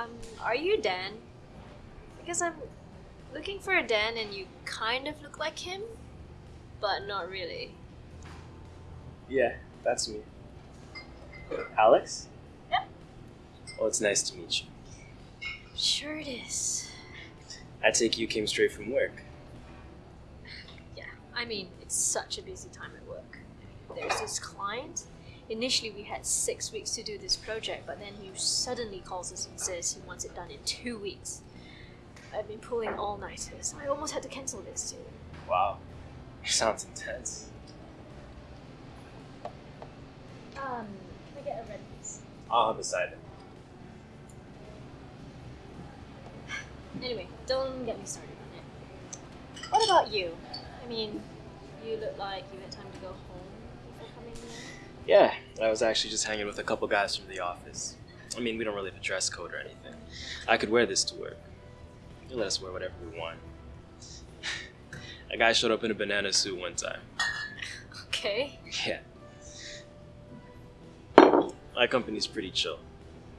Um, hey, Dan. Because I'm looking for a Dan and you kind of look like him, but not really. Yeah, that's me. Alex? Yep. Well, it's nice to meet you. Sure it is. I take you came straight from work. Yeah, I mean, it's such a busy time at work. There's this client. Initially, we had six weeks to do this project, but then he suddenly calls us and says he wants it done in two weeks. I've been pulling all nighters. I almost had to cancel this too. Wow. Sounds intense. Um, can I get a red, please? I'll have beside it. Anyway, don't get me started on it. What about you? I mean, you look like you had time to go home before coming here. Yeah, I was actually just hanging with a couple guys from the office. I mean, we don't really have a dress code or anything. I could wear this to work. They let us wear whatever we want. a guy showed up in a banana suit one time. Okay. Yeah. My company's pretty chill.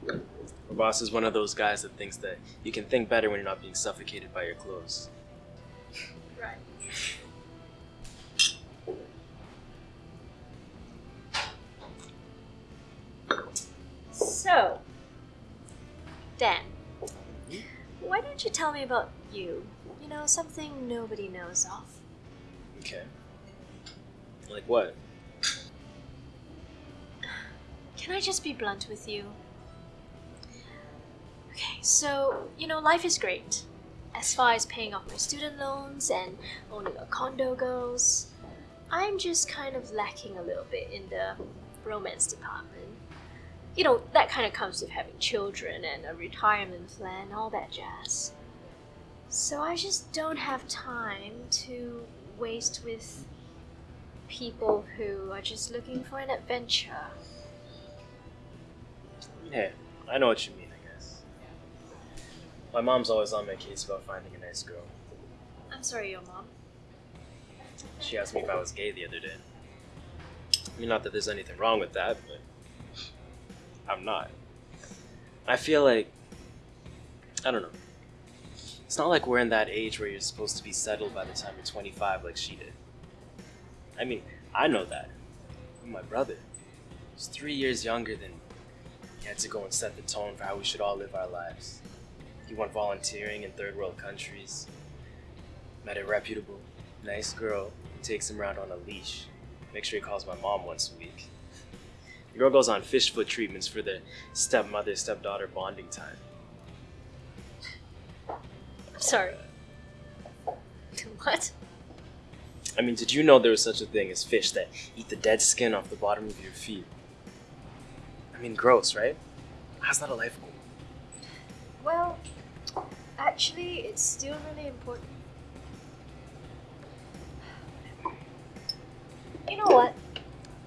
My boss is one of those guys that thinks that you can think better when you're not being suffocated by your clothes. Don't you tell me about you? You know, something nobody knows of. Okay. Like what? Can I just be blunt with you? Okay, so, you know, life is great. As far as paying off my student loans and owning a condo goes, I'm just kind of lacking a little bit in the romance department. You know, that kind of comes with having children and a retirement plan, all that jazz. So I just don't have time to waste with people who are just looking for an adventure. Hey, I know what you mean, I guess. My mom's always on my case about finding a nice girl. I'm sorry, your mom. She asked me if I was gay the other day. I mean, not that there's anything wrong with that, but I'm not. I feel like. I don't know. It's not like we're in that age where you're supposed to be settled by the time you're 25 like she did. I mean, I know that. My brother was three years younger than me. He had to go and set the tone for how we should all live our lives. He went volunteering in third world countries, met a reputable, nice girl who takes him around on a leash. Make sure he calls my mom once a week. The girl goes on fish foot treatments for the stepmother stepdaughter bonding time. Sorry. what? I mean, did you know there was such a thing as fish that eat the dead skin off the bottom of your feet? I mean, gross, right? How's that a life goal? Well, actually, it's still really important. You know what?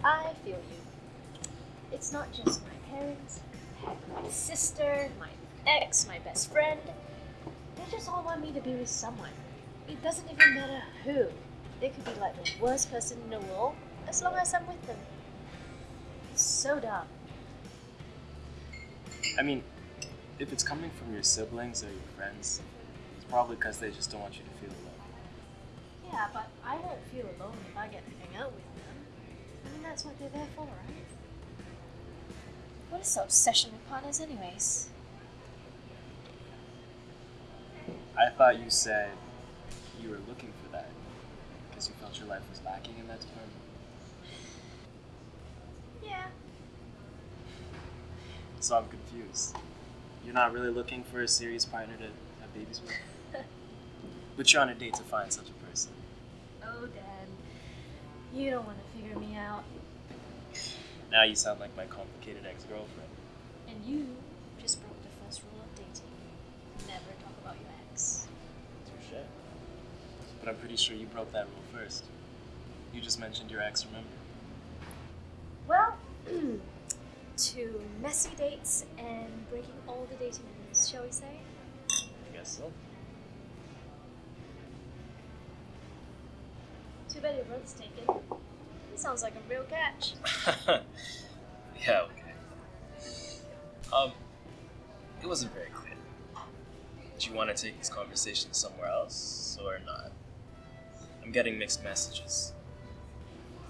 I feel you. It's not just my parents, my sister, my ex, my best friend. They just all want me to be with someone. It doesn't even matter who. They could be like the worst person in the world, as long as I'm with them. It's so dumb. I mean, if it's coming from your siblings or your friends, it's probably because they just don't want you to feel alone. Yeah, but I won't feel alone if I get to hang out with them. I mean, that's what they're there for, right? What is the obsession with partners, anyways? I thought you said you were looking for that because you felt your life was lacking in that department. Yeah. So I'm confused. You're not really looking for a serious partner to have babies with? but you're on a date to find such a person. Oh, Dan. You don't want to figure me out. Now you sound like my complicated ex girlfriend. And you just broke the first rule of dating. Never talk about your ex. Touche. But I'm pretty sure you broke that rule first. You just mentioned your ex, remember? Well, to messy dates and breaking all the dating rules, shall we say? I guess so. Too bad your brother's taken. Sounds like a real catch. yeah, okay. Um, it wasn't very clear. Do you want to take this conversation somewhere else or not? I'm getting mixed messages.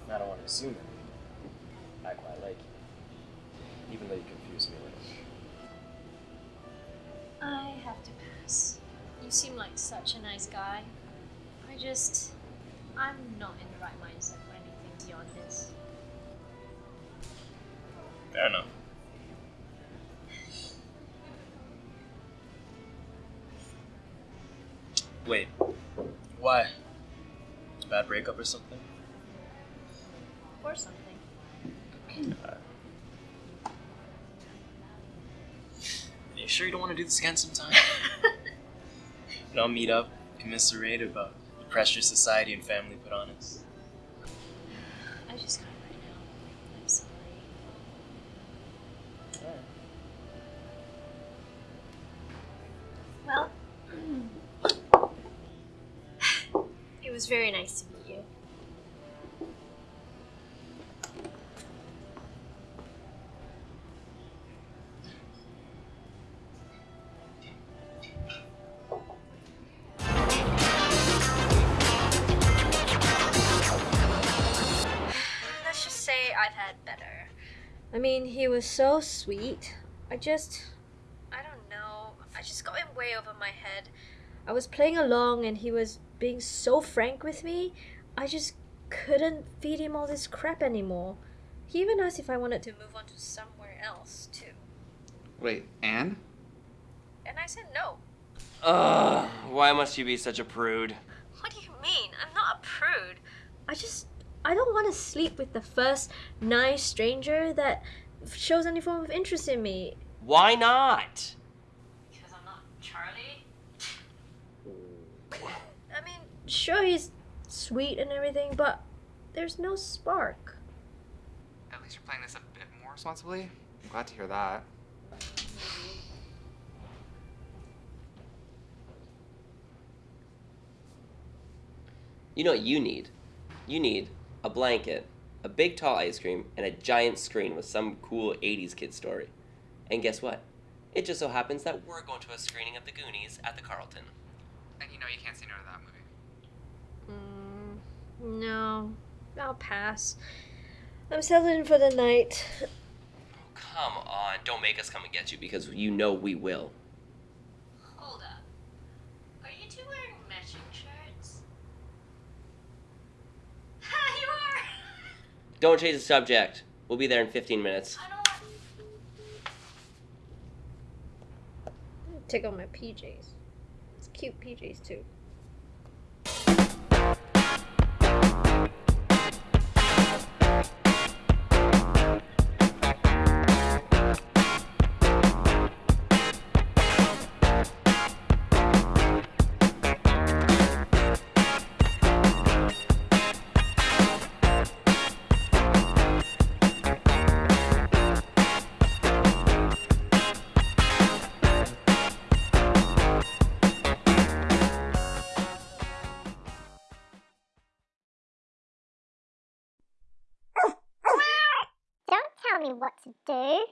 I don't want to assume anything. I quite like you, even though you confuse me a little. I have to pass. You seem like such a nice guy. I just. I'm not in the right mindset anything beyond this. Fair enough. Wait, why? Bad breakup or something? Or something. Are you sure you don't want to do this again sometime? you know, meet up, commiserate about the pressure society and family put on us. Was very nice to meet you. Let's just say I've had better. I mean, he was so sweet. I just. I don't know. I just got him way over my head. I was playing along and he was being so frank with me. I just couldn't feed him all this crap anymore. He even asked if I wanted to move on to somewhere else, too. Wait, Anne? And I said no. Ugh, why must you be such a prude? What do you mean? I'm not a prude. I just. I don't want to sleep with the first nice stranger that shows any form of interest in me. Why not? Because I'm not Charlie? I mean, sure, he's sweet and everything, but there's no spark. At least you're playing this a bit more responsibly. I'm glad to hear that. You know what you need? You need a blanket, a big tall ice cream, and a giant screen with some cool 80s kid story. And guess what? It just so happens that we're going to a screening of the Goonies at the Carlton. And you know you can't say no to that movie. Mm, no, I'll pass. I'm settling for the night. Come on, don't make us come and get you because you know we will. Hold up. Are you two wearing matching shirts? Ha, you are! Don't change the subject. We'll be there in 15 minutes. I don't Take off my PJs. Cute PJs too. Don't